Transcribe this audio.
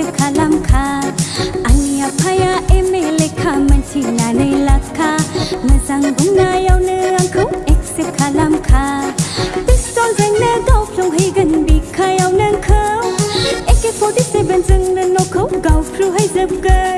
สิคาลามคาอันยาพยาเอเมเลคามันชีนาในลักคาเมันสังบุงนายาเนื้อคุเอ็กสิคาลามคาติสตอนเรงเนื้อเาพลงให้กันบีขายเอาเนื้อเขาเอกเกฟอร์ดิเซเว่นจึงเนื้อนกเขาเกาฟลูให้เจ็บเกย